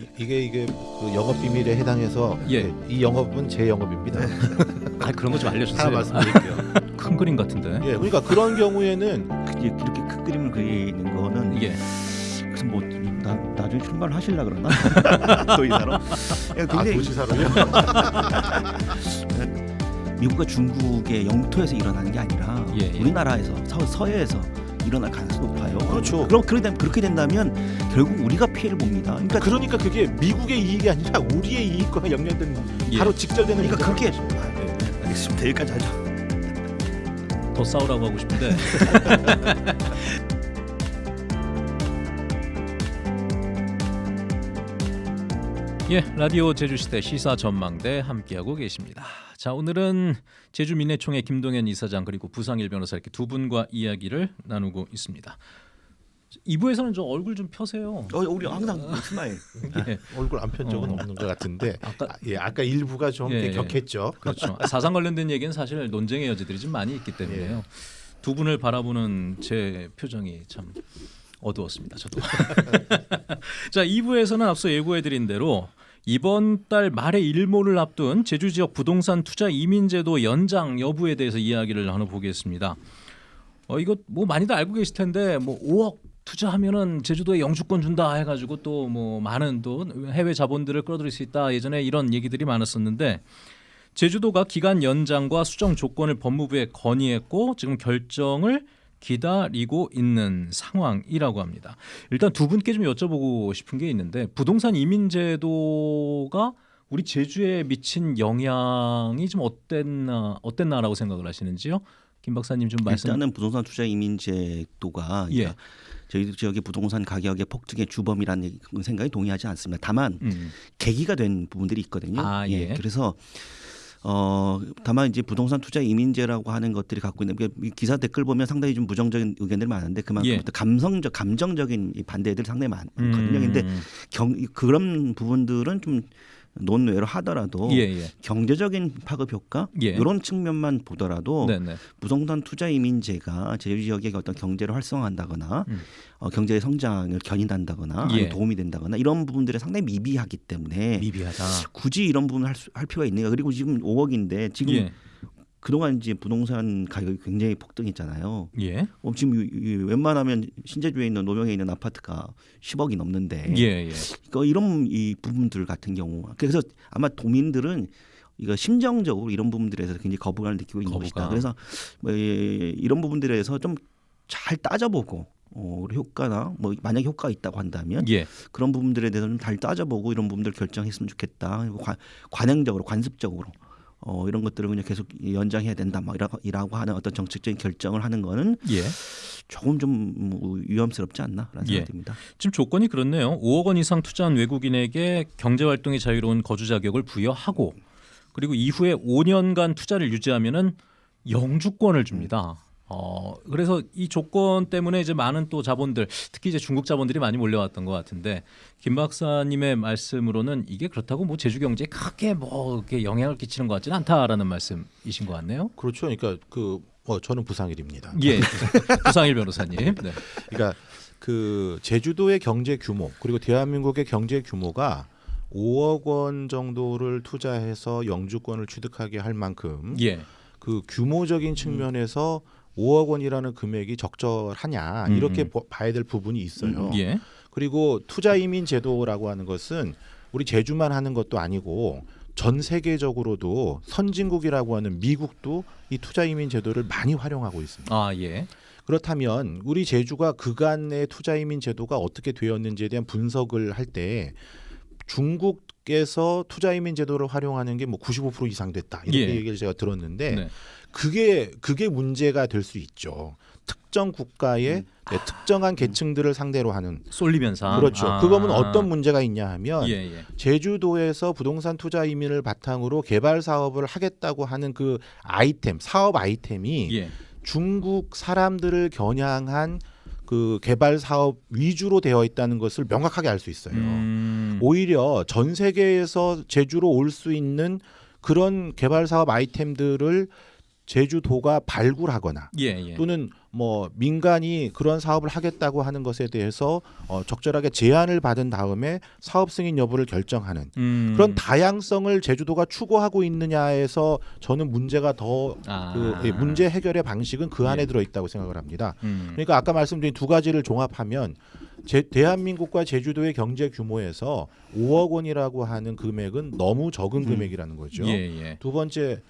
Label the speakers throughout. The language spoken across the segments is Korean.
Speaker 1: 이- 이게 이게 그 영업 비밀에 해당해서
Speaker 2: 예.
Speaker 1: 네, 이 영업은 제 영업입니다.
Speaker 2: 아 그런 거 좀 알려주세요.
Speaker 1: 하나 말씀드릴게요.
Speaker 2: 큰 그림 같은데.
Speaker 1: 예, 그러니까 그런 경우에는
Speaker 3: 그- 이렇게 큰 그림을 그리는 거는
Speaker 2: 예.
Speaker 3: 그래서 뭐 나, 나중에 출마를 하실라 그러나 도의사로
Speaker 1: 아,
Speaker 3: 굉장히
Speaker 1: 도지사로요.
Speaker 3: 미국과 중국의 영토에서 일어나는 게 아니라
Speaker 2: 예, 예.
Speaker 3: 우리나라에서 서, 서해에서 일어날 가능성이 높아요.
Speaker 1: 그렇죠.
Speaker 3: 그럼 그렇게 된다면 결국 우리가 피해를 봅니다. 그러니까
Speaker 1: 그러니까 그게 미국의 이익이 아니라 우리의 이익과 연결된
Speaker 2: 예.
Speaker 1: 바로 직결되는
Speaker 3: 그러니까 그렇게
Speaker 1: 있죠. 네.
Speaker 3: 알겠습니다. 여기까지 하죠.
Speaker 2: 더 싸우라고 하고 싶은데. 예, 라디오 제주시대 시사 전망대 함께하고 계십니다. 자, 오늘은 제주 민해총회 김동현 이사장 그리고 부상일 변호사 이렇게 두 분과 이야기를 나누고 있습니다. 2부에서는 좀 얼굴 좀 펴세요.
Speaker 3: 어, 우리 항상 스마일.
Speaker 2: 예,
Speaker 1: 얼굴 안 편 적은
Speaker 2: 어.
Speaker 1: 없는 것 같은데
Speaker 2: 아까-
Speaker 1: 아, 예, 아까 1부가 좀
Speaker 2: 예,
Speaker 1: 예,
Speaker 2: 예.
Speaker 1: 격했죠.
Speaker 2: 그렇죠. 사상 관련된 얘기는 사실 논쟁의 여지들이 좀 많이 있기 때문에요. 두 분을 바라보는 제 표정이 참 어두웠습니다. 저도. 자, 2부에서는 앞서 예고해 드린 대로 이번 달 말에 일몰을 앞둔 제주 지역 부동산 투자 이민제도 연장 여부에 대해서 이야기를 나눠보겠습니다. 어 이거 뭐 많이들 알고 계실 텐데 뭐 5억 투자하면은 제주도에 영주권 준다 해가지고 또 뭐 많은 또 해외 자본들을 끌어들일 수 있다 예전에 이런 얘기들이 많았었는데 제주도가 기간 연장과 수정 조건을 법무부에 건의했고 지금 결정을 기다리고 있는 상황이라고 합니다. 일단 두 분께 좀 여쭤보고 싶은 게 있는데 부동산 이민 제도가 우리 제주에 미친 영향이 좀 어땠나 어땠나라고 생각을 하시는지요? 김 박사님 좀 말씀.
Speaker 3: 일단은 부동산 투자 이민제도가
Speaker 2: 예.
Speaker 3: 그러니까 저희 지역의 부동산 가격의 폭등의 주범이라는 생각에 동의하지 않습니다. 다만
Speaker 2: 음.
Speaker 3: 계기가 된 부분들이 있거든요.
Speaker 2: 아, 예.
Speaker 3: 그래서 어 다만 이제 부동산 투자 이민제라고 하는 것들이 갖고 있는 그러니까 이 기사 댓글 보면 상당히 좀 부정적인 의견들이 많은데 그만큼
Speaker 2: 예.
Speaker 3: 또 감성적 감정적인 이 반대들이 상당히 많거든요.
Speaker 2: 음.
Speaker 3: 근데 경 그런 부분들은 좀 논외로 하더라도
Speaker 2: 예, 예.
Speaker 3: 경제적인 파급 효과
Speaker 2: 예.
Speaker 3: 이런 측면만 보더라도
Speaker 2: 네네.
Speaker 3: 부동산 투자 이민제가 제주 지역의 어떤 경제를 활성화한다거나
Speaker 2: 음.
Speaker 3: 어, 경제의 성장을 견인한다거나
Speaker 2: 예.
Speaker 3: 도움이 된다거나 이런 부분들이 상당히 미비하기 때문에
Speaker 2: 미비하다.
Speaker 3: 굳이 이런 부분을 할, 수- 할 필요가 있는가 그리고 지금 5억인데 지금
Speaker 2: 예.
Speaker 3: 그동안 이제 부동산 가격이 굉장히 폭등했잖아요.
Speaker 2: 예.
Speaker 3: 어, 지금 이- 이 웬만하면 신제주에 있는 노명에 있는 아파트가 10억이 넘는데
Speaker 2: 예, 예.
Speaker 3: 그러니까 이런 이 부분들 같은 경우 그래서 아마 도민들은 이거 심정적으로 이런 부분들에 대해서 굉장히 거부감을 느끼고 있는
Speaker 2: 거부감.
Speaker 3: 것이다. 그래서 뭐 이- 이런 부분들에 대해서 좀 잘 따져보고 어, 효과나 뭐 만약 효과가 있다고 한다면
Speaker 2: 예.
Speaker 3: 그런 부분들에 대해서 좀 잘 따져보고 이런 부분들 결정했으면 좋겠다. 관, 관행적으로 관습적으로 어, 이런 것들을 그냥 계속 연장해야 된다. 막 이라고, 이라고 하는 어떤 정책적인 결정을 하는 거는
Speaker 2: 예.
Speaker 3: 조금 좀뭐 위험스럽지 않나라는
Speaker 2: 예.
Speaker 3: 생각이 듭니다.
Speaker 2: 지금 조건이 그렇네요. 5억 원 이상 투자한 외국인에게 경제 활동이 자유로운 거주 자격을 부여하고 그리고 이후에 5년간 투자를 유지하면은 영주권을 줍니다. 어 그래서 이 조건 때문에 이제 많은 또 자본들 특히 이제 중국 자본들이 많이 몰려왔던 것 같은데 김 박사님의 말씀으로는 이게 그렇다고 뭐 제주 경제에 크게 뭐 이렇게 영향을 끼치는 것 같지는 않다라는 말씀이신 것 같네요.
Speaker 1: 그렇죠. 그러니까 그 어, 저는 부상일입니다.
Speaker 2: 예, 부상일 변호사님. 네.
Speaker 1: 그러니까 그 제주도의 경제 규모 그리고 대한민국의 경제 규모가 5억 원 정도를 투자해서 영주권을 취득하게 할 만큼
Speaker 2: 예,
Speaker 1: 그 규모적인 측면에서 5억 원이라는 금액이 적절하냐
Speaker 2: 음.
Speaker 1: 이렇게 보- 봐야 될 부분이 있어요.
Speaker 2: 예,
Speaker 1: 그리고 투자 이민 제도라고 하는 것은 우리 제주만 하는 것도 아니고 전 세계적으로도 선진국이라고 하는 미국도 이 투자 이민 제도를 많이 활용하고 있습니다.
Speaker 2: 아 예,
Speaker 1: 그렇다면 우리 제주가 그간의 투자 이민 제도가 어떻게 되었는지에 대한 분석을 할 때 중국에서 투자 이민 제도를 활용하는 게 뭐 95% 이상 됐다 이렇게
Speaker 2: 예.
Speaker 1: 얘기를 제가 들었는데
Speaker 2: 네.
Speaker 1: 그게 그게 문제가 될 수 있죠. 특정 국가의 네, 특정한 계층들을 상대로 하는
Speaker 2: 쏠리면서
Speaker 1: 그렇죠.
Speaker 2: 아.
Speaker 1: 그거면 어떤 문제가 있냐 하면
Speaker 2: 예, 예.
Speaker 1: 제주도에서 부동산 투자 이민을 바탕으로 개발 사업을 하겠다고 하는 그 아이템 사업 아이템이
Speaker 2: 예.
Speaker 1: 중국 사람들을 겨냥한 그 개발 사업 위주로 되어 있다는 것을 명확하게 알 수 있어요.
Speaker 2: 음,
Speaker 1: 오히려 전 세계에서 제주로 올 수 있는 그런 개발 사업 아이템들을 제주도가 발굴하거나
Speaker 2: 예, 예.
Speaker 1: 또는 뭐 민간이 그런 사업을 하겠다고 하는 것에 대해서 어, 적절하게 제안을 받은 다음에 사업 승인 여부를 결정하는
Speaker 2: 음.
Speaker 1: 그런 다양성을 제주도가 추구하고 있느냐에서 저는 문제가 더
Speaker 2: 아.
Speaker 1: 그 예, 문제 해결의 방식은 그 안에
Speaker 2: 예.
Speaker 1: 들어 있다고 생각을 합니다.
Speaker 2: 음.
Speaker 1: 그러니까 아까 말씀드린 두 가지를 종합하면 제, 대한민국과 제주도의 경제 규모에서 5억 원이라고 하는 금액은 너무 적은
Speaker 3: 음.
Speaker 1: 금액이라는 거죠.
Speaker 2: 예, 예.
Speaker 1: 두 번째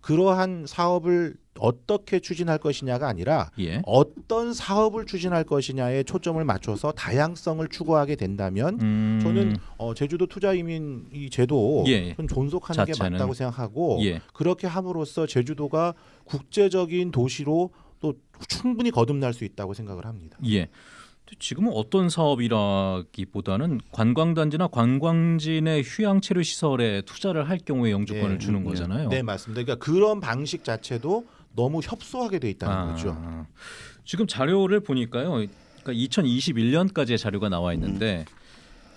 Speaker 1: 그러한 사업을 어떻게 추진할 것이냐가 아니라
Speaker 2: 예.
Speaker 1: 어떤 사업을 추진할 것이냐에 초점을 맞춰서 다양성을 추구하게 된다면
Speaker 2: 음.
Speaker 1: 저는 어, 제주도 투자 이민 이 제도
Speaker 2: 예.
Speaker 1: 는 존속하는 게
Speaker 2: 자체는.
Speaker 1: 맞다고 생각하고
Speaker 2: 예.
Speaker 1: 그렇게 함으로써 제주도가 국제적인 도시로 또 충분히 거듭날 수 있다고 생각을 합니다.
Speaker 2: 예. 지금은 어떤 사업이라기보다는 관광단지나 관광지 내 휴양체류 시설에 투자를 할 경우에 영주권을
Speaker 1: 네.
Speaker 2: 주는
Speaker 3: 네.
Speaker 2: 거잖아요.
Speaker 1: 네 맞습니다. 그러니까 그런 방식 자체도 너무 협소하게 돼 있다는
Speaker 2: 아,
Speaker 1: 거죠.
Speaker 2: 지금 자료를 보니까요. 그러니까 2021년까지의 자료가 나와 있는데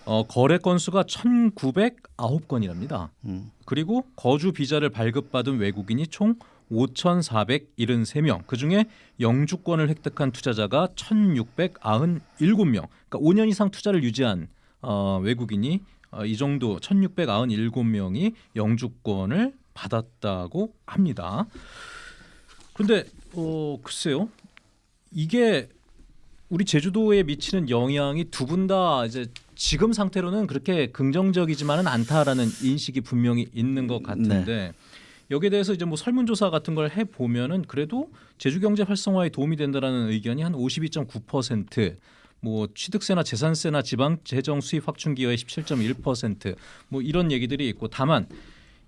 Speaker 2: 어, 거래 건수가 1,909건이랍니다.
Speaker 3: 음.
Speaker 2: 그리고 거주 비자를 발급받은 외국인이 총 5,473명. 그중에 영주권을 획득한 투자자가 1,697명. 그러니까 5년 이상 투자를 유지한 어, 외국인이 어, 이 정도 1,697명이 영주권을 받았다고 합니다. 그런데 어, 글쎄요. 이게 우리 제주도에 미치는 영향이 두 분 다 이제 지금 상태로는 그렇게 긍정적이지만은 않다라는 인식이 분명히 있는 것 같은데 여기에 대해서 이제 뭐 설문조사 같은 걸 해 보면은 그래도 제주 경제 활성화에 도움이 된다라는 의견이 한 52.9%. 뭐 취득세나 재산세나 지방 재정 수입 확충 기여의 17.1%뭐 이런 얘기들이 있고 다만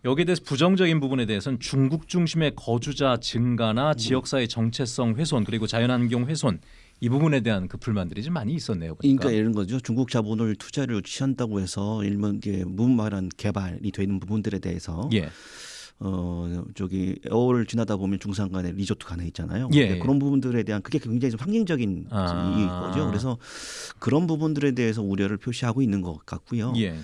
Speaker 2: 여기에 대해서 부정적인 부분에 대해서는 중국 중심의 거주자 증가나 지역사회 정체성 훼손 그리고 자연환경 훼손 이 부분에 대한 그 불만들이 좀 많이 있었네요. 보니까.
Speaker 3: 그러니까 이런 거죠. 중국 자본을 투자를 취한다고 해서 이게 무말한 개발이 되는 부분들에 대해서
Speaker 2: 예.
Speaker 3: 어 저기 에어를 지나다 보면 중산간에 리조트 가나 있잖아요.
Speaker 2: 예,
Speaker 3: 네,
Speaker 2: 예.
Speaker 3: 그런 부분들에 대한 그게 굉장히 좀 상징적인
Speaker 2: 아.
Speaker 3: 이 거죠. 그래서 그런 부분들에 대해서 우려를 표시하고 있는 것 같고요.
Speaker 2: 예.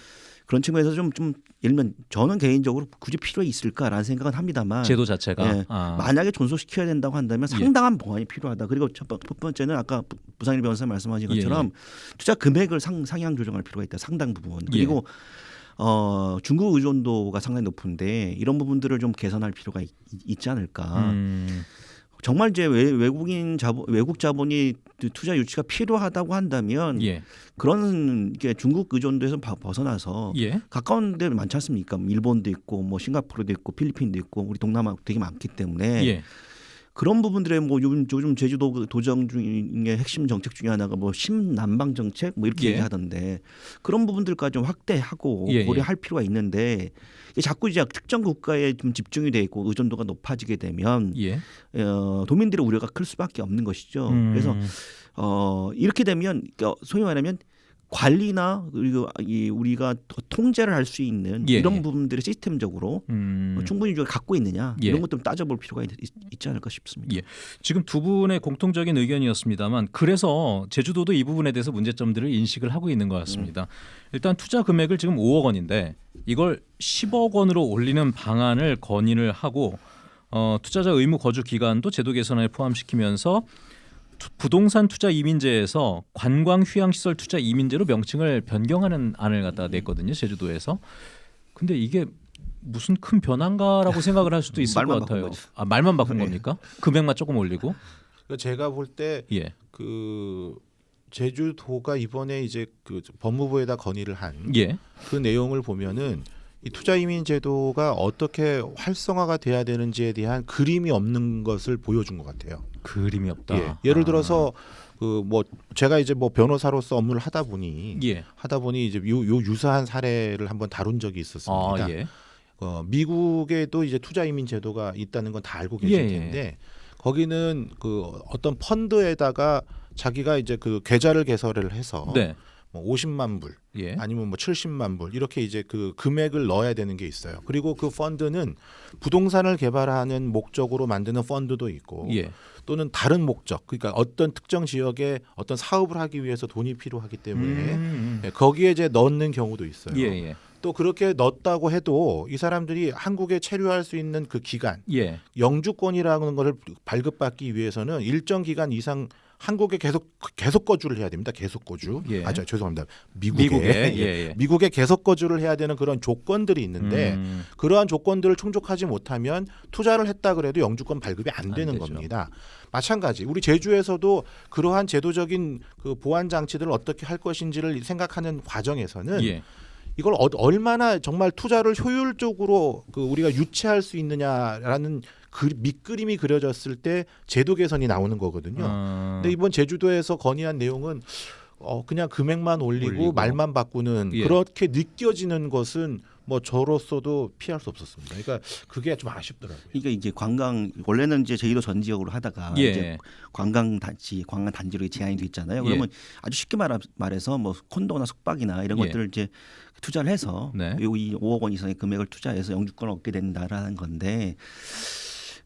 Speaker 3: 그런 측면에서 좀 좀 예를 들면 저는 개인적으로 굳이 필요 있을까라는 생각은 합니다만
Speaker 2: 제도 자체가
Speaker 3: 예.
Speaker 2: 아.
Speaker 3: 만약에 존속시켜야 된다고 한다면
Speaker 2: 예.
Speaker 3: 상당한 보완이 필요하다. 그리고 첫, 번- 번째는 아까 부- 부상일 변호사 말씀하신
Speaker 2: 예,
Speaker 3: 것처럼 투자 금액을 상, 상향 조정할 필요가 있다. 상당 부분.
Speaker 2: 예.
Speaker 3: 그리고 어, 중국 의존도가 상당히 높은데 이런 부분들을 좀 개선할 필요가 있, 있지 않을까.
Speaker 2: 음.
Speaker 3: 정말 이제 외, 외국인 자본 외국 자본이 투자 유치가 필요하다고 한다면
Speaker 2: 예.
Speaker 3: 그런 게 중국 의존도에서 바- 벗어나서
Speaker 2: 예.
Speaker 3: 가까운 데 많지 않습니까? 일본도 있고 뭐 싱가포르도 있고 필리핀도 있고 우리 동남아 되게 많기 때문에
Speaker 2: 예.
Speaker 3: 그런 부분들에 뭐 요즘 요즘 제주도 그 도정 중의 핵심 정책 중에 하나가 뭐 신남방 정책 뭐 이렇게
Speaker 2: 예.
Speaker 3: 얘기하던데 그런 부분들까지 좀 확대하고
Speaker 2: 예, 예.
Speaker 3: 고려할 필요가 있는데 이게 자꾸 이제 특정 국가에 좀 집중이 돼 있고 의존도가 높아지게 되면
Speaker 2: 예.
Speaker 3: 어, 도민들의 우려가 클 수밖에 없는 것이죠.
Speaker 2: 음.
Speaker 3: 그래서 어, 이렇게 되면 그러니까 소위 말하면 관리나 그리고 이 우리가 더 통제를 할 수 있는
Speaker 2: 예,
Speaker 3: 이런
Speaker 2: 예.
Speaker 3: 부분들을 시스템적으로
Speaker 2: 음.
Speaker 3: 어, 충분히 갖고 있느냐
Speaker 2: 예.
Speaker 3: 이런 것도 좀 따져볼 필요가 있, 있, 지 않을까 싶습니다.
Speaker 2: 예. 지금 두 분의 공통적인 의견이었습니다만 그래서 제주도도 이 부분에 대해서 문제점들을 인식을 하고 있는 것 같습니다. 일단 투자 금액을 지금 5억 원인데 이걸 10억 원으로 올리는 방안을 건의를 하고 어, 투자자 의무 거주 기간도 제도 개선에 포함시키면서 투- 부동산 투자 이민제에서 관광 휴양 시설 투자 이민제로 명칭을 변경하는 안을 갖다가 냈거든요 제주도에서. 근데 이게 무슨 큰 변화인가라고 생각을 할 수도 있을 것 같아요. 아 말만 바꾼
Speaker 3: 네.
Speaker 2: 겁니까? 금액만 조금 올리고.
Speaker 1: 그러니까 제가 볼때
Speaker 2: 예.
Speaker 1: 그 제주도가 이번에 이제 그 법무부에다 건의를 한그
Speaker 2: 예.
Speaker 1: 내용을 보면은 이 투자 이민 제도가 어떻게 활성화가 돼야 되는지에 대한 그림이 없는 것을 보여준 것 같아요.
Speaker 2: 그림이 없다.
Speaker 1: 예. 예를
Speaker 2: 아.
Speaker 1: 들어서 그뭐 제가 이제 뭐 변호사로서 업무를 하다 보니
Speaker 2: 예.
Speaker 1: 하다 보니 이제 요, 요 유사한 사례를 한번 다룬 적이 있었습니다.
Speaker 2: 아, 예.
Speaker 1: 어, 미국에도 이제 투자 이민 제도가 있다는 건 다 알고 계실
Speaker 2: 예, 예.
Speaker 1: 텐데 거기는 그 어떤 펀드에다가 자기가 이제 그 계좌를 개설을 해서
Speaker 2: 네.
Speaker 1: 뭐 50만 불
Speaker 2: 예.
Speaker 1: 아니면 뭐 70만 불 이렇게 이제 그 금액을 넣어야 되는 게 있어요. 그리고 그 펀드는 부동산을 개발하는 목적으로 만드는 펀드도 있고
Speaker 2: 예.
Speaker 1: 또는 다른 목적 그러니까 어떤 특정 지역에 어떤 사업을 하기 위해서 돈이 필요하기 때문에
Speaker 2: 음.
Speaker 1: 예, 거기에 이제 넣는 경우도 있어요.
Speaker 2: 예, 예.
Speaker 1: 또 그렇게 넣었다고 해도 이 사람들이 한국에 체류할 수 있는 그 기간
Speaker 2: 예.
Speaker 1: 영주권이라는 것을 발급받기 위해서는 일정 기간 이상 한국에 계속 계속 거주를 해야 됩니다. 계속 거주.
Speaker 2: 예.
Speaker 1: 아, 저 죄송합니다. 미국에,
Speaker 2: 미국에
Speaker 1: 예.
Speaker 2: 예, 예.
Speaker 1: 미국에 계속 거주를 해야 되는 그런 조건들이 있는데
Speaker 2: 음.
Speaker 1: 그러한 조건들을 충족하지 못하면 투자를 했다 그래도 영주권 발급이
Speaker 2: 안안
Speaker 1: 되는
Speaker 2: 되죠.
Speaker 1: 겁니다. 마찬가지 우리 제주에서도 그러한 제도적인 그 보안 장치들을 어떻게 할 것인지를 생각하는 과정에서는
Speaker 2: 예.
Speaker 1: 이걸 어, 얼마나 정말 투자를 효율적으로 그 우리가 유치할 수 있느냐라는 그 밑그림이 그려졌을 때 제도 개선이 나오는 거거든요.
Speaker 2: 어.
Speaker 1: 근데 이번 제주도에서 건의한 내용은 어 그냥 금액만 올리고,
Speaker 2: 올리고.
Speaker 1: 말만 바꾸는
Speaker 2: 예.
Speaker 1: 그렇게 느껴지는 것은 뭐 저로서도 피할 수 없었습니다. 그러니까 그게 좀 아쉽더라고요.
Speaker 3: 이게 이제 관광 원래는 이제 제주도 전 지역으로 하다가
Speaker 2: 예.
Speaker 3: 이제 관광 단지 관광 단지로 제한이 돼 있잖아요. 그러면 아주 쉽게 말, 말해 서 뭐 콘도나 숙박이나 이런
Speaker 2: 예.
Speaker 3: 것들을 이제 투자를 해서
Speaker 2: 네.
Speaker 3: 이 5억 원 이상의 금액을 투자해서 영주권을 얻게 된다라는 건데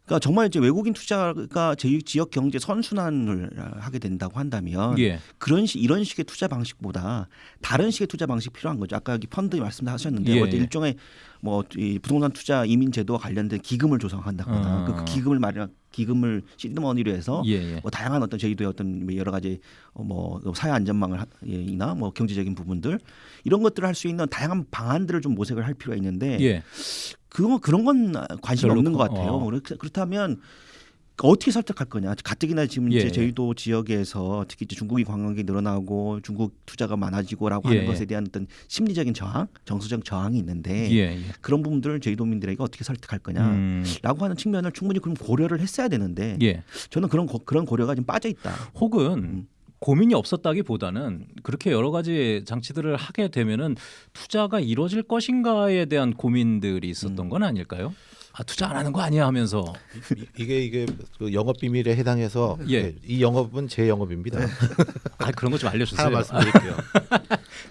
Speaker 3: 그러니까 정말 이제 외국인 투자가 제 지역 경제 선순환을 하게 된다고 한다면
Speaker 2: 예.
Speaker 3: 그런 식 이런 식의 투자 방식보다 다른 식의 투자 방식 이 필요한 거죠. 아까 여기 펀드 말씀하셨는데
Speaker 2: 예,
Speaker 3: 어떤
Speaker 2: 예.
Speaker 3: 일종의 뭐 이 부동산 투자 이민 제도와 관련된 기금을 조성한다거나
Speaker 2: 어.
Speaker 3: 그, 그 기금을 마련 기금을 시드머니로 해서
Speaker 2: 예. 예.
Speaker 3: 뭐 다양한 어떤 제주도의 어떤 뭐 여러 가지 어, 뭐 사회 안전망을 하- 예, 이나 뭐 경제적인 부분들 이런 것들을 할 수 있는 다양한 방안들을 좀 모색을 할 필요가 있는데
Speaker 2: 예.
Speaker 3: 그거 그런 건 관심이 없는 것
Speaker 2: 그-
Speaker 3: 같아요.
Speaker 2: 어.
Speaker 3: 그렇- 그렇다면 어떻게 설득할 거냐? 가뜩이나 지금
Speaker 2: 예,
Speaker 3: 이제
Speaker 2: 예.
Speaker 3: 제주도 지역에서 특히 이제 중국인 관광객이 늘어나고 중국 투자가 많아지고라고
Speaker 2: 예,
Speaker 3: 하는
Speaker 2: 예.
Speaker 3: 것에 대한 어떤 심리적인 저항, 정서적 저항이 있는데
Speaker 2: 예. 예.
Speaker 3: 그런 부분들을 제주도민들에게 어떻게 설득할 거냐라고
Speaker 2: 음.
Speaker 3: 하는 측면을 충분히 그럼 고려를 했어야 되는데
Speaker 2: 예.
Speaker 3: 저는 그런 고, 그런 고려가 좀 빠져 있다.
Speaker 2: 혹은
Speaker 3: 음.
Speaker 2: 고민이 없었다기보다는 그렇게 여러 가지 장치들을 하게 되면은 투자가 이루어질 것인가에 대한 고민들이 있었던
Speaker 3: 음.
Speaker 2: 건 아닐까요? 아 투자 안 하는 거 아니야 하면서
Speaker 1: 이- 이게 이게 그 영업 비밀에 해당해서
Speaker 2: 예.
Speaker 1: 예, 이 영업은 제 영업입니다.
Speaker 2: 아 그런 거 좀 알려주세요.
Speaker 1: 하나 말씀드릴게요.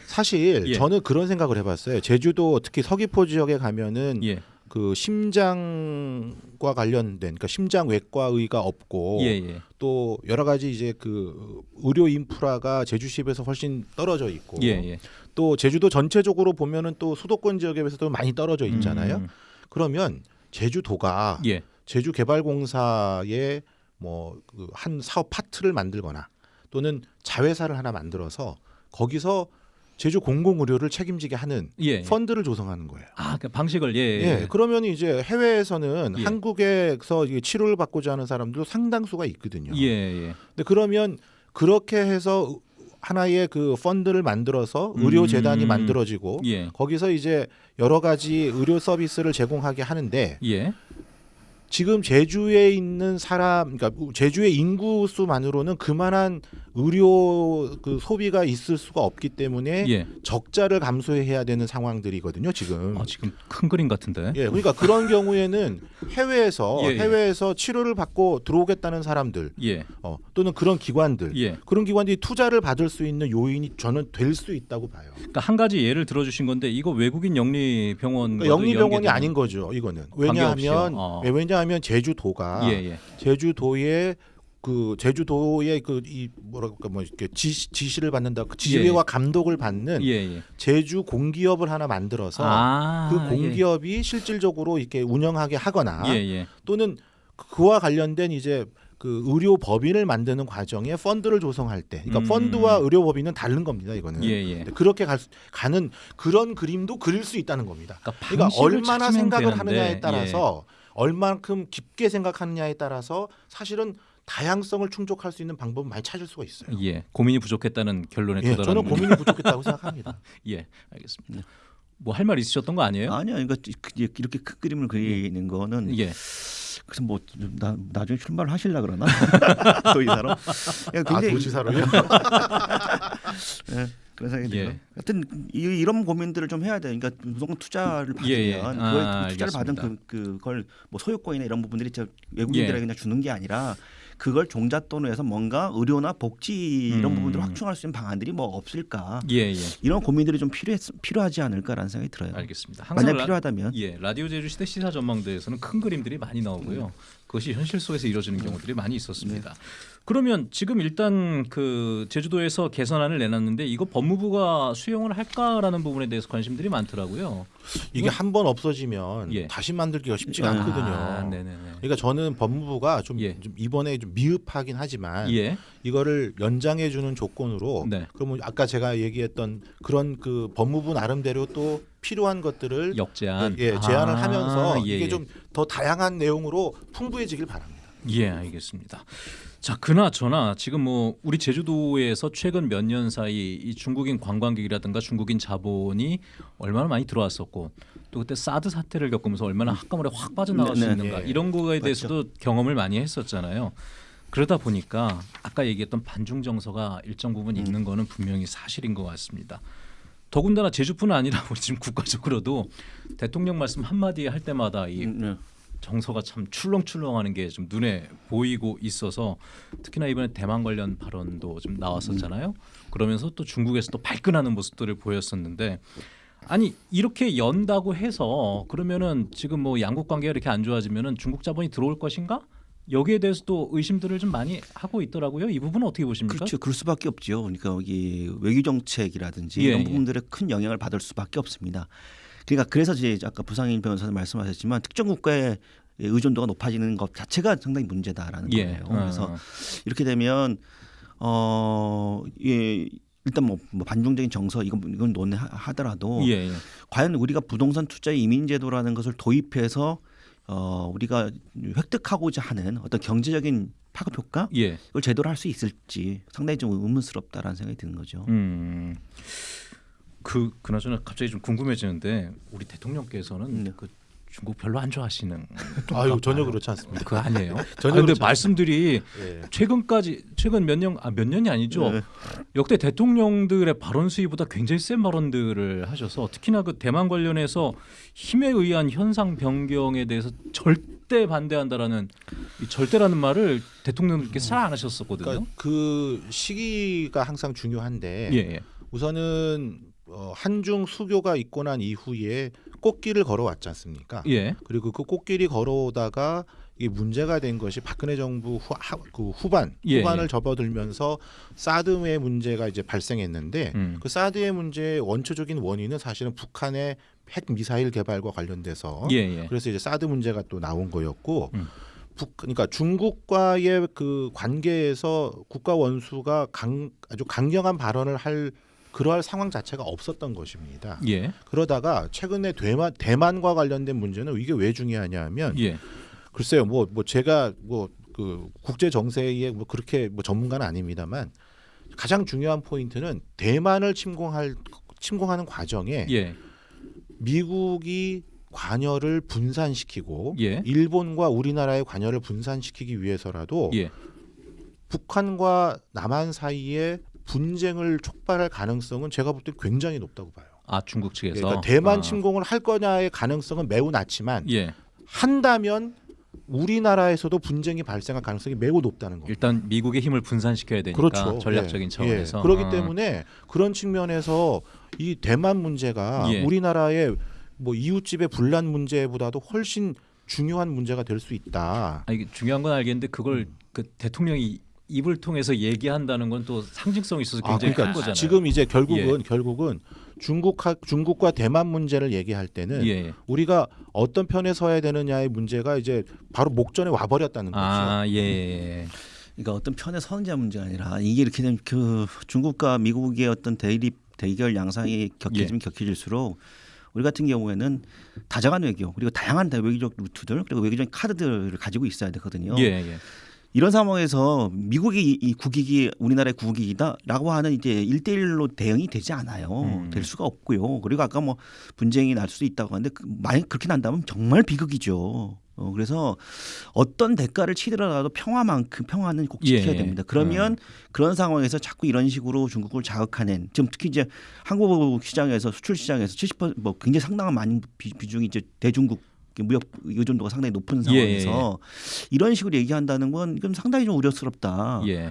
Speaker 1: 사실
Speaker 2: 예.
Speaker 1: 저는 그런 생각을 해봤어요. 제주도 특히 서귀포 지역에 가면은
Speaker 2: 예.
Speaker 1: 그 심장과 관련된 그러니까 심장 외과의가 없고
Speaker 2: 예. 예.
Speaker 1: 또 여러 가지 이제 그 의료 인프라가 제주시에서 훨씬 떨어져 있고
Speaker 2: 예. 예.
Speaker 1: 또 제주도 전체적으로 보면은 또 수도권 지역에 비해서도 많이 떨어져 있잖아요.
Speaker 2: 음.
Speaker 1: 그러면 제주도가
Speaker 2: 예.
Speaker 1: 제주개발공사의 뭐그한 사업 파트를 만들거나 또는 자회사를 하나 만들어서 거기서 제주 공공 의료를 책임지게 하는
Speaker 2: 예. 예.
Speaker 1: 펀드를 조성하는 거예요.
Speaker 2: 아, 그 방식을 예.
Speaker 1: 예,
Speaker 2: 예.
Speaker 1: 그러면 이제 해외에서는
Speaker 2: 예.
Speaker 1: 한국에서 치료를 받고자 하는 사람들도 상당수가 있거든요.
Speaker 2: 예. 예.
Speaker 1: 근데 그러면 그렇게 해서 하나의 그 펀드를 만들어서 의료 재단이
Speaker 2: 음.
Speaker 1: 만들어지고
Speaker 2: 예.
Speaker 1: 거기서 이제 여러 가지 의료 서비스를 제공하게 하는데
Speaker 2: 예.
Speaker 1: 지금 제주에 있는 사람, 그러니까 제주의 인구 수만으로는 그만한 의료 그 소비가 있을 수가 없기 때문에
Speaker 2: 예.
Speaker 1: 적자를 감수해야 되는 상황들이거든요. 지금.
Speaker 2: 아, 지금 큰 그림 같은데.
Speaker 1: 예, 그러니까 그런 경우에는 해외에서
Speaker 2: 예, 예.
Speaker 1: 해외에서 치료를 받고 들어오겠다는 사람들,
Speaker 2: 예.
Speaker 1: 어, 또는 그런 기관들,
Speaker 2: 예.
Speaker 1: 그런 기관들이 투자를 받을 수 있는 요인이 저는 될 수 있다고 봐요.
Speaker 2: 그러니까 한 가지 예를 들어 주신 건데 이거 외국인 영리 병원
Speaker 1: 그러니까 영리 병원이 아닌 거죠. 이거는. 왜냐하면
Speaker 2: 어.
Speaker 1: 예, 왜냐하면 제주도가
Speaker 2: 예, 예.
Speaker 1: 제주도의 그 제주도의 그 이 뭐랄까 뭐 이렇게 지시, 지시를 받는다 그 지휘와 감독을 받는
Speaker 2: 예, 예.
Speaker 1: 제주 공기업을 하나 만들어서
Speaker 2: 아,
Speaker 1: 그 공기업이 실질적으로 이렇게 운영하게 하거나
Speaker 2: 예, 예.
Speaker 1: 또는 그와 관련된 이제 그 의료 법인을 만드는 과정에 펀드를 조성할 때, 그러니까
Speaker 2: 음.
Speaker 1: 펀드와 의료 법인은 다른 겁니다. 이거는
Speaker 2: 예, 예.
Speaker 1: 근데 그렇게 갈 수- 가는 그런 그림도 그릴 수 있다는 겁니다.
Speaker 2: 그러니까,
Speaker 1: 그러니까 얼마나 생각을
Speaker 2: 되는데,
Speaker 1: 하느냐에 따라서 얼만큼 깊게 생각하느냐에 따라서 사실은 다양성을 충족할 수 있는 방법은 많이 찾을 수가 있어요.
Speaker 2: 예. 예. 고민이 부족했다는 결론에
Speaker 1: 예,
Speaker 2: 도달하는
Speaker 1: 저는 고민이 부족했다고 생각합니다.
Speaker 2: 예, 알겠습니다. 뭐 할 말 있으셨던 거 아니에요?
Speaker 3: 아니요, 그러니까 그- 이렇게 큰 그림을 그리는 거는
Speaker 2: 예.
Speaker 3: 그래서 뭐 나, 나중에 출마를 하실라 그러나 사람 예,
Speaker 1: 아,
Speaker 3: 굉장히
Speaker 1: 도지사로요?
Speaker 3: 예, 그런 생각이
Speaker 2: 예.
Speaker 3: 들어요. 하여튼 이, 이런 고민들을 좀 해야 돼. 그러니까 무조건 투자를 받으면
Speaker 2: 예, 예.
Speaker 3: 그걸
Speaker 2: 아,
Speaker 3: 투자를 받은
Speaker 2: 알겠습니다.
Speaker 3: 그 그걸 뭐 소유권이나 이런 부분들이 외국인들에게
Speaker 2: 예.
Speaker 3: 그냥 주는 게 아니라 그걸 종잣돈으로 해서 뭔가 의료나 복지 이런
Speaker 2: 음.
Speaker 3: 부분들을 확충할 수 있는 방안들이 뭐 없을까
Speaker 2: 예, 예.
Speaker 3: 이런 고민들이 좀 필요했, 필요하지 않을까라는 생각이 들어요.
Speaker 2: 알겠습니다.
Speaker 3: 만약
Speaker 2: 라-
Speaker 3: 필요하다면
Speaker 2: 예, 라디오 제주 시대 시사 전망대에서는 큰 그림들이 많이 나오고요. 그것이 현실 속에서 이루어지는 경우들이 많이 있었습니다. 그러면 지금 일단 그 제주도에서 개선안을 내놨는데 이거 법무부가 수용을 할까라는 부분에 대해서 관심들이 많더라고요.
Speaker 1: 이게 한 번 없어지면
Speaker 2: 예.
Speaker 1: 다시 만들기가 쉽지가
Speaker 3: 아,
Speaker 1: 않거든요.
Speaker 2: 아.
Speaker 1: 그러니까 저는 법무부가 좀,
Speaker 2: 예.
Speaker 1: 좀 이번에 좀 미흡하긴 하지만
Speaker 2: 예,
Speaker 1: 이거를 연장해 주는 조건으로
Speaker 2: 네.
Speaker 1: 그러면 아까 제가 얘기했던 그런 그 법무부 나름대로 또 필요한 것들을
Speaker 2: 역제안.
Speaker 1: 예, 제안을
Speaker 2: 아,
Speaker 1: 하면서
Speaker 2: 예,
Speaker 1: 이게
Speaker 2: 예.
Speaker 1: 좀더 다양한 내용으로 풍부해지길 바랍니다.
Speaker 2: 예, 알겠습니다. 자, 그나저나 지금 뭐 우리 제주도에서 최근 몇 년 사이 이 중국인 관광객이라든가 중국인 자본이 얼마나 많이 들어왔었고 또 그때 사드 사태를 겪으면서 얼마나 한꺼번에 확 빠져나갈
Speaker 3: 네,
Speaker 2: 수
Speaker 3: 네.
Speaker 2: 있는가
Speaker 1: 예.
Speaker 2: 이런 거에 대해서도 경험을 많이 했었잖아요. 그러다 보니까 아까 얘기했던 반중 정서가 일정 부분 있는 거는 분명히 사실인 것 같습니다. 더군다나 제주뿐 아니라 우리 지금 국가적으로도 대통령 말씀 한마디 할 때마다 이
Speaker 3: 음, 네.
Speaker 2: 정서가 참 출렁출렁하는 게 좀 눈에 보이고 있어서 특히나 이번에 대만 관련 발언도 좀 나왔었잖아요. 그러면서 또 중국에서 또 발끈하는 모습들을 보였었는데 아니 이렇게 연다고 해서 그러면은 지금 뭐 양국 관계가 이렇게 안 좋아지면은 중국 자본이 들어올 것인가? 여기에 대해서도 의심들을 좀 많이 하고 있더라고요. 이 부분은 어떻게 보십니까?
Speaker 3: 그렇죠. 그럴 수밖에 없죠. 그러니까 여기 외교 정책이라든지
Speaker 2: 예,
Speaker 3: 이런
Speaker 2: 예.
Speaker 3: 부분들에 큰 영향을 받을 수밖에 없습니다. 그러니까 그래서 이제 아까 부상인 변호사님 말씀하셨지만 특정 국가의 의존도가 높아지는 것 자체가 상당히 문제다라는
Speaker 2: 예.
Speaker 3: 거예요.
Speaker 2: 어,
Speaker 3: 그래서
Speaker 2: 어.
Speaker 3: 이렇게 되면 어 예. 일단 뭐, 뭐 반중적인 정서 이건 이건 논하더라도
Speaker 2: 예, 예.
Speaker 3: 과연 우리가 부동산 투자 이민 제도라는 것을 도입해서 어 우리가 획득하고자 하는 어떤 경제적인 파급 효과
Speaker 2: 예.
Speaker 3: 이걸 제대로 할 수 있을지 상당히 좀 의문스럽다라는 생각이 드는 거죠.
Speaker 2: 음. 그 그나저나 갑자기 좀 궁금해지는데 우리 대통령께서는
Speaker 3: 네.
Speaker 2: 그 중국 별로 안 좋아하시는
Speaker 1: 아유 전혀 그렇지 않습니다.
Speaker 2: 그거 아니에요?
Speaker 1: 전혀
Speaker 2: 아, 근데
Speaker 1: 그렇지
Speaker 2: 말씀들이
Speaker 1: 예.
Speaker 2: 최근까지 최근 몇 년 아 몇 년이 아니죠.
Speaker 3: 네.
Speaker 2: 역대 대통령들의 발언 수위보다 굉장히 센 발언들을 하셔서 특히나 그 대만 관련해서 힘에 의한 현상 변경에 대해서 절대 반대한다라는 이 절대라는 말을 대통령님께서 잘안 하셨었거든요.
Speaker 1: 그러니까 그 시기가 항상 중요한데
Speaker 2: 예, 예.
Speaker 1: 우선은 어, 한중 수교가 있고 난 이후에 꽃길을 걸어왔지 않습니까?
Speaker 2: 예.
Speaker 1: 그리고 그 꽃길이 걸어오다가 이게 문제가 된 것이 박근혜 정부 후, 하, 그 후반
Speaker 2: 예,
Speaker 1: 후반을
Speaker 2: 예.
Speaker 1: 접어들면서 사드의 문제가 이제 발생했는데
Speaker 2: 음.
Speaker 1: 그 사드의 문제의 원초적인 원인은 사실은 북한의 핵 미사일 개발과 관련돼서
Speaker 2: 예, 예.
Speaker 1: 그래서 이제 사드 문제가 또 나온 거였고
Speaker 2: 음.
Speaker 1: 북 그러니까 중국과의 그 관계에서 국가 원수가 강 아주 강경한 발언을 할 그러할 상황 자체가 없었던 것입니다.
Speaker 2: 예.
Speaker 1: 그러다가 최근에 대만 대만과 관련된 문제는 이게 왜 중요하냐면
Speaker 2: 예.
Speaker 1: 글쎄요 뭐 뭐 제가 뭐 그 국제 정세에 뭐 그렇게 뭐 전문가는 아닙니다만 가장 중요한 포인트는 대만을 침공할 침공하는 과정에
Speaker 2: 예.
Speaker 1: 미국이 관여를 분산시키고
Speaker 2: 예.
Speaker 1: 일본과 우리나라의 관여를 분산시키기 위해서라도
Speaker 2: 예.
Speaker 1: 북한과 남한 사이에 분쟁을 촉발할 가능성은 제가 볼 때 굉장히 높다고 봐요.
Speaker 2: 아 중국 측에서
Speaker 1: 그러니까 대만
Speaker 2: 아.
Speaker 1: 침공을 할 거냐의 가능성은 매우 낮지만
Speaker 2: 예.
Speaker 1: 한다면 우리나라에서도 분쟁이 발생할 가능성이 매우 높다는 겁니다.
Speaker 2: 일단 미국의 힘을 분산시켜야 되니까
Speaker 1: 그렇죠.
Speaker 2: 전략적인
Speaker 1: 예,
Speaker 2: 차원에서
Speaker 1: 예. 그렇기
Speaker 2: 아.
Speaker 1: 때문에 그런 측면에서 이 대만 문제가
Speaker 2: 예.
Speaker 1: 우리나라의 뭐 이웃집의 분란 문제보다도 훨씬 중요한 문제가 될 수 있다.
Speaker 2: 아 이게 중요한 건 알겠는데 그걸
Speaker 1: 음.
Speaker 2: 그 대통령이 입을 통해서 얘기한다는 건 또 상징성이 있어서
Speaker 1: 아,
Speaker 2: 굉장히 큰
Speaker 1: 그러니까
Speaker 2: 거잖아요.
Speaker 1: 지금 이제 결국은 결국은 중국 중국과 대만 문제를 얘기할 때는
Speaker 2: 예.
Speaker 1: 우리가 어떤 편에 서야 되느냐의 문제가 이제 바로 목전에 와 버렸다는 거죠.
Speaker 2: 아 예.
Speaker 3: 그러니까 어떤 편에 서는지 문제가 아니라 이게 이렇게 되면 그 중국과 미국의 어떤 대립 대결 양상이 격해지면
Speaker 2: 예.
Speaker 3: 격해질수록 우리 같은 경우에는 다정한 외교 그리고 다양한 외교적 루트들 그리고 외교적인 카드들을 가지고 있어야 되거든요.
Speaker 2: 예. 예.
Speaker 3: 이런 상황에서 미국이 이- 이 국익이 우리나라의 국익이다라고 하는 이제 일대일로 대응이 되지 않아요.
Speaker 2: 음.
Speaker 3: 될 수가 없고요. 그리고 아까 뭐 분쟁이 날 수도 있다고 하는데 그- 만약 그렇게 난다면 정말 비극이죠. 어, 그래서 어떤 대가를 치더라도 평화만큼 평화는 꼭 지켜야
Speaker 2: 예.
Speaker 3: 됩니다. 그러면 그런 상황에서 자꾸 이런 식으로 중국을 자극하는 지금 특히 이제 한국 시장에서 수출 시장에서 70%뭐 굉장히 상당한 많은 비, 비중이 이제 대중국 무역 의존도가 상당히 높은
Speaker 2: 예,
Speaker 3: 상황에서 이런 식으로 얘기한다는 건 이건 상당히 좀 우려스럽다.
Speaker 2: 예.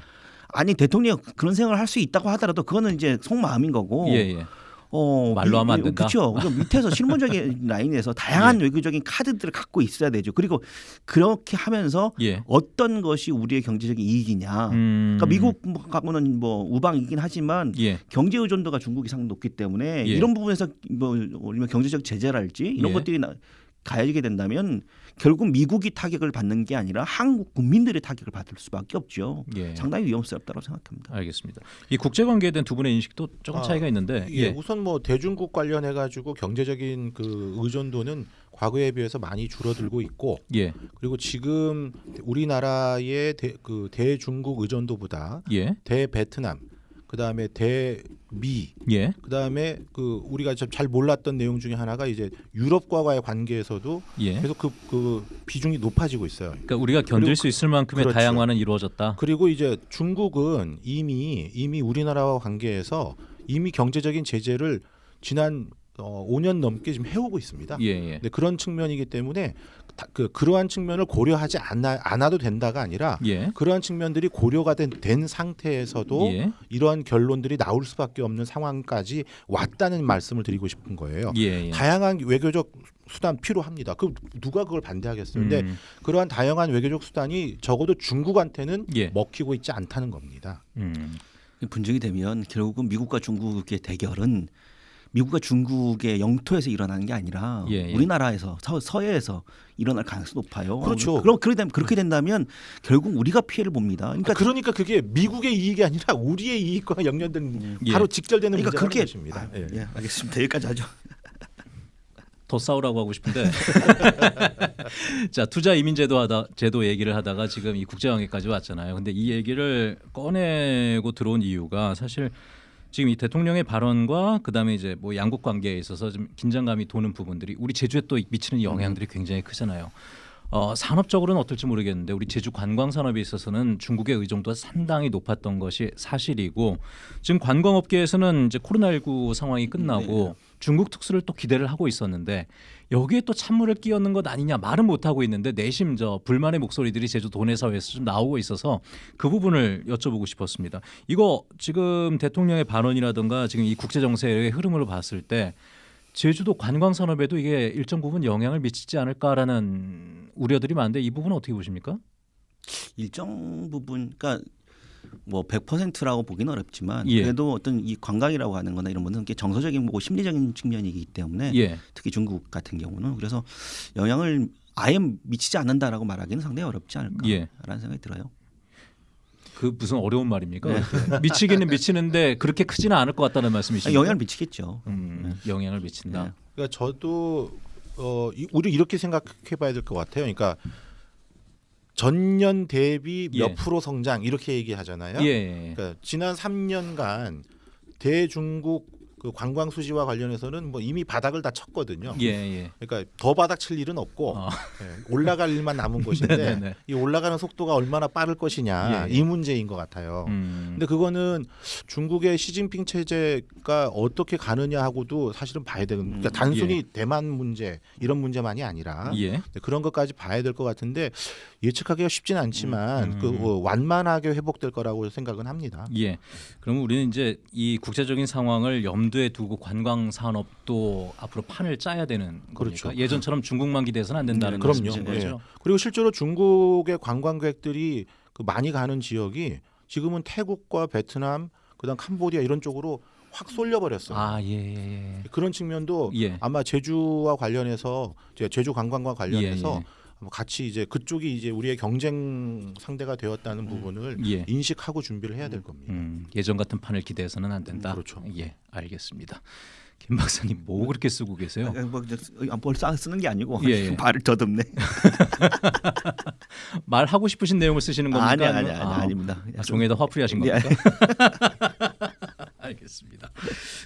Speaker 3: 아니 대통령 그런 생각을 할 수 있다고 하더라도 그거는 이제 속마음인 거고.
Speaker 2: 예, 예.
Speaker 3: 어,
Speaker 2: 말로 하면 안 된다?
Speaker 3: 그렇죠. 밑에서 실무적인 라인에서 다양한
Speaker 2: 예.
Speaker 3: 외교적인 카드들을 갖고 있어야 되죠. 그리고 그렇게 하면서
Speaker 2: 예.
Speaker 3: 어떤 것이 우리의 경제적인 이익이냐.
Speaker 2: 음.
Speaker 3: 그러니까 미국하고는 뭐 우방이긴 하지만
Speaker 2: 예.
Speaker 3: 경제 의존도가 중국이 상당히 높기 때문에
Speaker 2: 예.
Speaker 3: 이런 부분에서 뭐 경제적 제재랄지 이런
Speaker 2: 예.
Speaker 3: 것들이 나, 가해지게 된다면 결국 미국이 타격을 받는 게 아니라 한국 국민들의 타격을 받을 수밖에 없죠.
Speaker 2: 예.
Speaker 3: 상당히 위험스럽다고 생각합니다.
Speaker 2: 알겠습니다. 이 국제 관계에 대한 두 분의 인식도 조금
Speaker 1: 아,
Speaker 2: 차이가 있는데
Speaker 1: 예,
Speaker 2: 예.
Speaker 1: 우선 뭐 대중국 관련해 가지고 경제적인 그 의존도는 과거에 비해서 많이 줄어들고 있고
Speaker 2: 예.
Speaker 1: 그리고 지금 우리나라의 대, 그 대중국 의존도보다
Speaker 2: 예.
Speaker 1: 대베트남 그다음에 대미
Speaker 2: 예.
Speaker 1: 그다음에 그 우리가 좀 잘 몰랐던 내용 중에 하나가 이제 유럽과의 관계에서도
Speaker 2: 예.
Speaker 1: 계속 그, 그 비중이 높아지고 있어요.
Speaker 2: 그러니까 우리가 견딜 수 있을 만큼의
Speaker 1: 그렇죠.
Speaker 2: 다양화는 이루어졌다.
Speaker 1: 그리고 이제 중국은 이미 이미 우리나라와 관계에서 이미 경제적인 제재를 지난 어, 5년 넘게 지금 해오고 있습니다.
Speaker 2: 예, 예.
Speaker 1: 근데 그런 측면이기 때문에 다, 그 그러한 측면을 고려하지 않아, 않아도 된다가 아니라
Speaker 2: 예.
Speaker 1: 그러한 측면들이 고려가 된, 된 상태에서도
Speaker 2: 예.
Speaker 1: 이러한 결론들이 나올 수밖에 없는 상황까지 왔다는 말씀을 드리고 싶은 거예요.
Speaker 2: 예. 예.
Speaker 1: 다양한 외교적 수단 필요합니다. 그 누가 그걸 반대하겠어요? 근데
Speaker 2: 음.
Speaker 1: 그러한 다양한 외교적 수단이 적어도 중국한테는
Speaker 2: 예.
Speaker 1: 먹히고 있지 않다는 겁니다.
Speaker 2: 음.
Speaker 3: 분쟁이 되면 결국은 미국과 중국의 대결은 미국과 중국의 영토에서 일어나는 게 아니라
Speaker 2: 예, 예.
Speaker 3: 우리나라에서 서, 서해에서 일어날 가능성이 높아요.
Speaker 1: 그렇죠.
Speaker 3: 그럼 그렇게, 그렇게 된다면 결국 우리가 피해를 봅니다. 그러니까
Speaker 1: 그러니까, 그러니까 그게 미국의 이익이 아니라 우리의 이익과 연결된
Speaker 2: 예.
Speaker 1: 바로 직결되는
Speaker 3: 그러니까 그렇게
Speaker 1: 것입니다.
Speaker 3: 아,
Speaker 1: 예.
Speaker 3: 예, 알겠습니다. 여기까지 하죠.
Speaker 2: 더 싸우라고 하고 싶은데 자 투자 이민 제도 하다 제도 얘기를 하다가 지금 이 국제 관계까지 왔잖아요. 근데 이 얘기를 꺼내고 들어온 이유가 사실 지금 이 대통령의 발언과 그다음에 이제 뭐 양국 관계에 있어서 좀 긴장감이 도는 부분들이 우리 제주에 또 미치는 영향들이 굉장히 크잖아요. 어, 산업적으로는 어떨지 모르겠는데 우리 제주 관광 산업에 있어서는 중국의 의존도가 상당히 높았던 것이 사실이고 지금 관광업계에서는 이제 코로나19 상황이 끝나고 중국 특수를 또 기대를 하고 있었는데 여기에 또 찬물을 끼얹는 것 아니냐 말은 못 하고 있는데 내심 저 불만의 목소리들이 제주 도 내 사회에서 좀 나오고 있어서 그 부분을 여쭤보고 싶었습니다. 이거 지금 대통령의 발언이라든가 지금 이 국제 정세의 흐름으로 봤을 때 제주도 관광 산업에도 이게 일정 부분 영향을 미치지 않을까라는 우려들이 많은데 이 부분은 어떻게 보십니까?
Speaker 3: 일정 부분 그러니까 뭐 100%라고 보기는 어렵지만
Speaker 2: 예.
Speaker 3: 그래도 어떤 이 관광이라고 하는 거나 이런 것은 게 정서적인 뭐 심리적인 측면이기 때문에
Speaker 2: 예.
Speaker 3: 특히 중국 같은 경우는 그래서 영향을 아예 미치지 않는다라고 말하기는 상당히 어렵지 않을까라는
Speaker 2: 예.
Speaker 3: 생각이 들어요.
Speaker 2: 그 무슨 어려운 말입니까?
Speaker 3: 네.
Speaker 2: 미치기는 미치는데 그렇게 크지는 않을 것 같다는 말씀이시죠?
Speaker 3: 아, 영향을 미치겠죠.
Speaker 2: 음, 영향을 미친다.
Speaker 3: 네.
Speaker 1: 그러니까 저도 어, 이- 우리 이렇게 생각해봐야 될 것 같아요. 그러니까 전년 대비 몇
Speaker 2: 예.
Speaker 1: 프로 성장 이렇게 얘기하잖아요.
Speaker 2: 예, 예. 예.
Speaker 1: 그러니까 지난 3년간 대중국 그 관광 수지와 관련해서는 뭐 이미 바닥을 다 쳤거든요.
Speaker 2: 예, 예.
Speaker 1: 그러니까 더 바닥 칠 일은 없고
Speaker 2: 어.
Speaker 1: 예, 올라갈 일만 남은 것인데
Speaker 2: 네네네.
Speaker 1: 이 올라가는 속도가 얼마나 빠를 것이냐
Speaker 2: 예, 예.
Speaker 1: 이 문제인 것 같아요.
Speaker 2: 음.
Speaker 1: 근데 그거는 중국의 시진핑 체제가 어떻게 가느냐 하고도 사실은 봐야 되는 그러니까
Speaker 3: 음,
Speaker 1: 단순히 대만 문제 이런 문제만이 아니라
Speaker 2: 예.
Speaker 1: 네, 그런 것까지 봐야 될 것 같은데 예측하기가 쉽지는 않지만
Speaker 2: 음.
Speaker 1: 그 어, 완만하게 회복될 거라고 생각은 합니다.
Speaker 2: 예. 그러면 우리는 이제 이 국제적인 상황을 염 두에 두고 관광 산업도 앞으로 판을 짜야 되는 겁니까?
Speaker 1: 그렇죠.
Speaker 2: 예전처럼 중국만 기대해서는 안 된다는
Speaker 3: 네,
Speaker 1: 그럼요.
Speaker 2: 말씀이신 거죠?
Speaker 1: 예. 그리고 실제로 중국의 관광객들이 그 많이 가는 지역이 지금은 태국과 베트남, 그다음 캄보디아 이런 쪽으로 확 쏠려버렸어요.
Speaker 2: 아, 예, 예, 예.
Speaker 1: 그런 측면도
Speaker 2: 예.
Speaker 1: 아마 제주와 관련해서 제주 관광과 관련해서
Speaker 2: 예, 예.
Speaker 1: 같이 이제 그쪽이 이제 우리의 경쟁 상대가 되었다는 부분을
Speaker 2: 예.
Speaker 1: 인식하고 준비를 해야 될 겁니다.
Speaker 2: 음, 예전 같은 판을 기대해서는 안 된다.
Speaker 1: 음, 그렇죠.
Speaker 2: 예, 알겠습니다. 김 박사님 뭐 그렇게 쓰고 계세요?
Speaker 3: 아, 뭐, 아, 써- 쓰는 게 아니고
Speaker 2: 예, 예.
Speaker 3: 발을 더듬네.
Speaker 2: 말 하고 싶으신 내용을 쓰시는 겁니까?
Speaker 3: 아니 아니 아니 아닙니다.
Speaker 2: 아, 종이에다 화풀이 하신
Speaker 3: 예.
Speaker 2: 겁니까? 알겠습니다.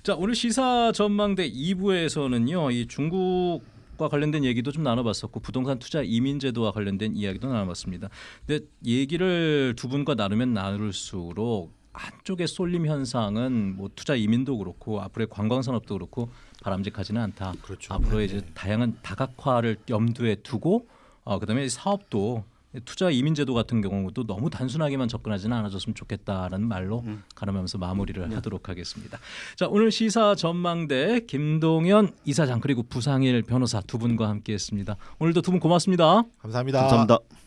Speaker 2: 자 오늘 시사 전망대 2부에서는요 이 중국 과 관련된 얘기도 좀 나눠봤었고 부동산 투자 이민 제도와 관련된 이야기도 나눠봤습니다. 근데 얘기를 두 분과 나누면 나눌수록 한쪽의 쏠림 현상은 뭐 투자 이민도 그렇고 앞으로의 관광 산업도 그렇고 바람직하지는 않다.
Speaker 1: 그렇죠.
Speaker 2: 앞으로 이제 다양한 다각화를 염두에 두고 어, 그다음에 사업도 투자 이민 제도 같은 경우도 너무 단순하게만 접근하지는 않아줬으면 좋겠다라는 말로
Speaker 3: 음.
Speaker 2: 가름하면서 마무리를
Speaker 3: 네.
Speaker 2: 하도록 하겠습니다. 자 오늘 시사 전망대 김동현 이사장 그리고 부상일 변호사 두 분과 함께했습니다. 오늘도 두 분 고맙습니다.
Speaker 1: 감사합니다.
Speaker 3: 감사합니다.